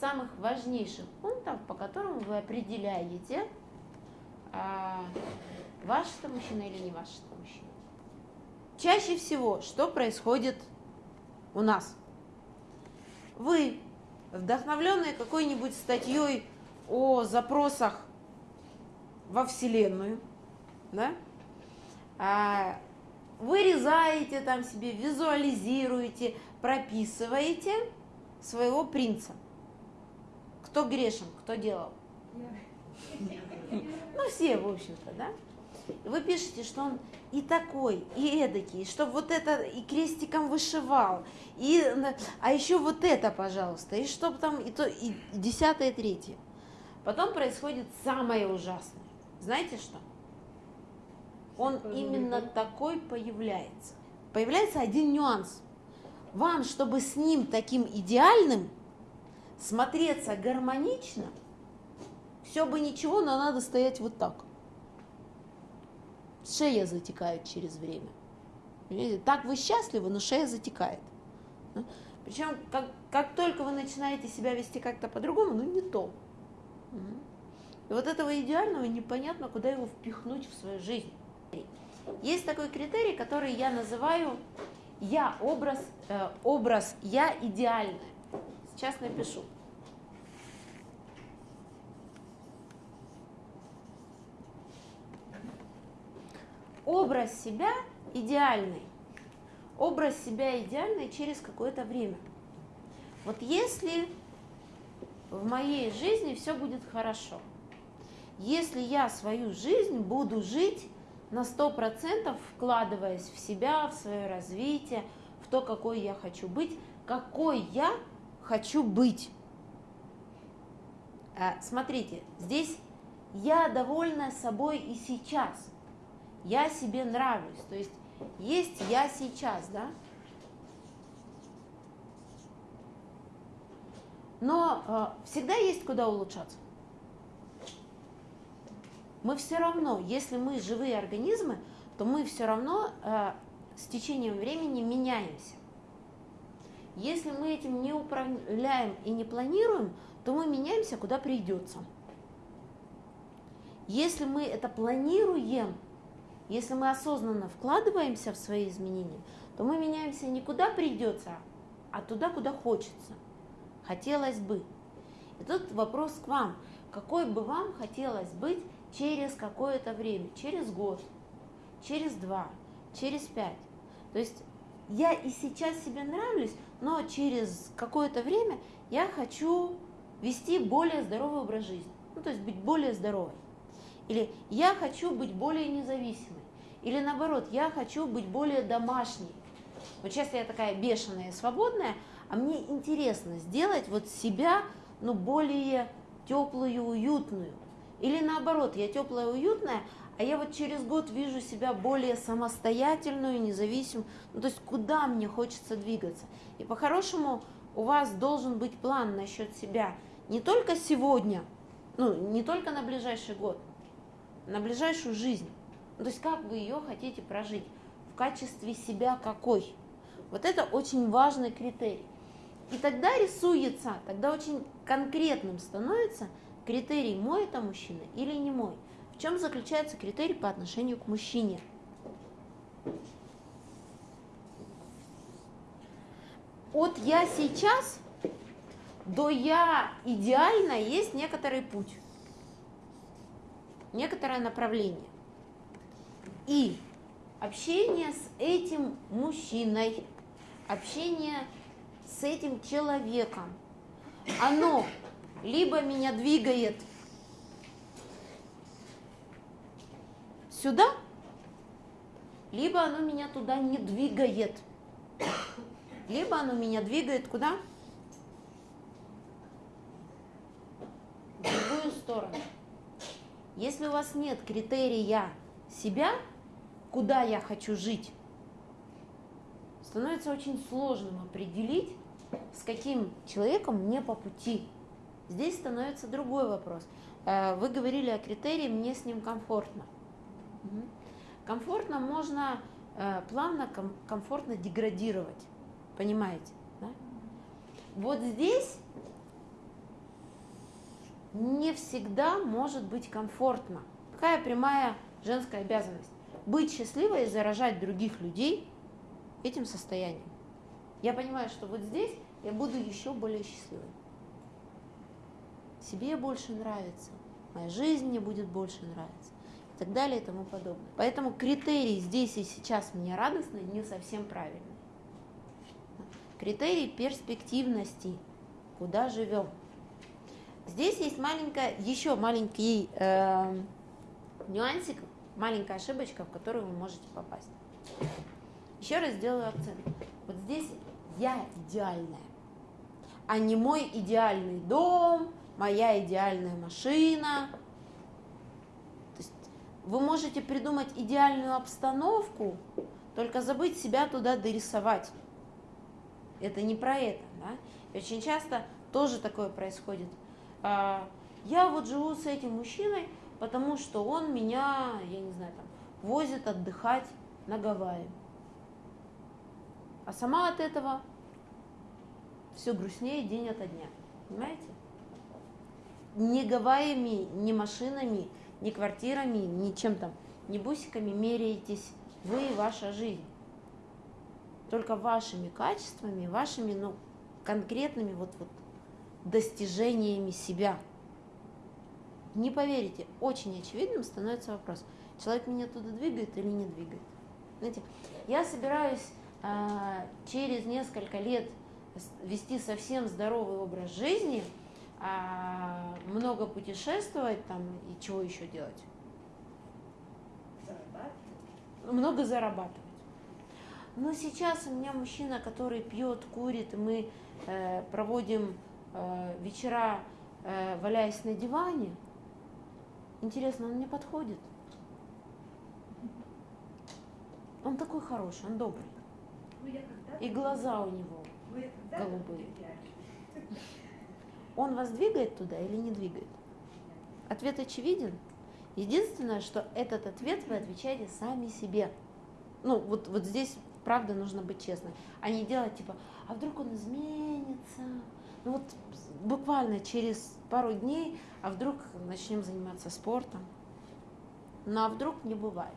самых важнейших пунктов, по которым вы определяете, а, ваш это мужчина или не ваш это мужчина. Чаще всего, что происходит у нас? Вы, вдохновленные какой-нибудь статьей о запросах во Вселенную, да, а, вырезаете там себе, визуализируете, прописываете своего принца. Кто грешен, кто делал? Ну, все, в общем-то, да? Вы пишете, что он и такой, и эдакий, чтобы вот это и крестиком вышивал, и, а еще вот это, пожалуйста, и чтобы там и то, и десятое, третье. Потом происходит самое ужасное. Знаете что? Он именно такой появляется. Появляется один нюанс. Вам, чтобы с ним таким идеальным смотреться гармонично, все бы ничего, но надо стоять вот так. Шея затекает через время. Видите? Так вы счастливы, но шея затекает. Причем, как, как только вы начинаете себя вести как-то по-другому, ну не то. И вот этого идеального непонятно, куда его впихнуть в свою жизнь. Есть такой критерий, который я называю я образ, э, образ я идеальный. Сейчас напишу. Образ себя идеальный. Образ себя идеальный через какое-то время. Вот если в моей жизни все будет хорошо, если я свою жизнь буду жить на сто процентов вкладываясь в себя, в свое развитие, в то, какой я хочу быть, какой я хочу быть. А, смотрите, здесь я довольна собой и сейчас. Я себе нравлюсь. То есть есть я сейчас, да? Но э, всегда есть куда улучшаться мы все равно, если мы живые организмы, то мы все равно э, с течением времени меняемся. Если мы этим не управляем и не планируем, то мы меняемся, куда придется. Если мы это планируем, если мы осознанно вкладываемся в свои изменения, то мы меняемся не куда придется, а туда, куда хочется. Хотелось бы. И тут вопрос к вам. Какой бы вам хотелось быть через какое-то время, через год, через два, через пять. То есть я и сейчас себе нравлюсь, но через какое-то время я хочу вести более здоровый образ жизни, ну, то есть быть более здоровой. Или я хочу быть более независимой. Или наоборот, я хочу быть более домашней. Вот сейчас я такая бешеная и свободная, а мне интересно сделать вот себя ну, более теплую, уютную. Или наоборот, я теплая, уютная, а я вот через год вижу себя более самостоятельную, независимую. Ну, то есть куда мне хочется двигаться. И по-хорошему у вас должен быть план насчет себя не только сегодня, ну, не только на ближайший год, на ближайшую жизнь. Ну, то есть как вы ее хотите прожить, в качестве себя какой. Вот это очень важный критерий. И тогда рисуется, тогда очень конкретным становится – критерий мой это мужчина или не мой. В чем заключается критерий по отношению к мужчине? От я сейчас до я идеально есть некоторый путь, некоторое направление. И общение с этим мужчиной, общение с этим человеком, оно либо меня двигает сюда, либо оно меня туда не двигает. Либо оно меня двигает куда? В другую сторону. Если у вас нет критерия себя, куда я хочу жить, становится очень сложным определить, с каким человеком мне по пути. Здесь становится другой вопрос. Э, вы говорили о критерии «мне с ним комфортно». Комфортно можно э, плавно, комфортно деградировать, понимаете? Да? Вот здесь не всегда может быть комфортно. Какая прямая женская обязанность? Быть счастливой и заражать других людей этим состоянием. Я понимаю, что вот здесь я буду еще более счастливой. Себе больше нравится, моя жизнь мне будет больше нравиться так далее и тому подобное. Поэтому критерий здесь и сейчас мне радостно не совсем правильный. Критерий перспективности, куда живем. Здесь есть маленькая, еще маленький э, нюансик, маленькая ошибочка, в которую вы можете попасть. Еще раз сделаю акцент. Вот здесь я идеальная, а не мой идеальный дом, моя идеальная машина. Вы можете придумать идеальную обстановку, только забыть себя туда дорисовать. Это не про это. Да? Очень часто тоже такое происходит. А, я вот живу с этим мужчиной, потому что он меня, я не знаю, там, возит отдыхать на Гавайи. А сама от этого все грустнее день ото дня. Понимаете? Ни Гавайями, ни машинами, ни квартирами, ни чем там, ни бусиками меряетесь вы и ваша жизнь. Только вашими качествами, вашими ну, конкретными вот, вот достижениями себя. Не поверите, очень очевидным становится вопрос, человек меня туда двигает или не двигает. Знаете, я собираюсь э, через несколько лет вести совсем здоровый образ жизни, а много путешествовать там и чего еще делать? Зарабатывать. Много зарабатывать. Но сейчас у меня мужчина, который пьет, курит, и мы э, проводим э, вечера, э, валяясь на диване. Интересно, он мне подходит? Он такой хороший, он добрый. Ну, и глаза у него голубые. Он вас двигает туда или не двигает? Ответ очевиден. Единственное, что этот ответ вы отвечаете сами себе. Ну, вот, вот здесь, правда, нужно быть честным. А не делать типа, а вдруг он изменится? Ну вот буквально через пару дней, а вдруг начнем заниматься спортом? Ну а вдруг не бывает.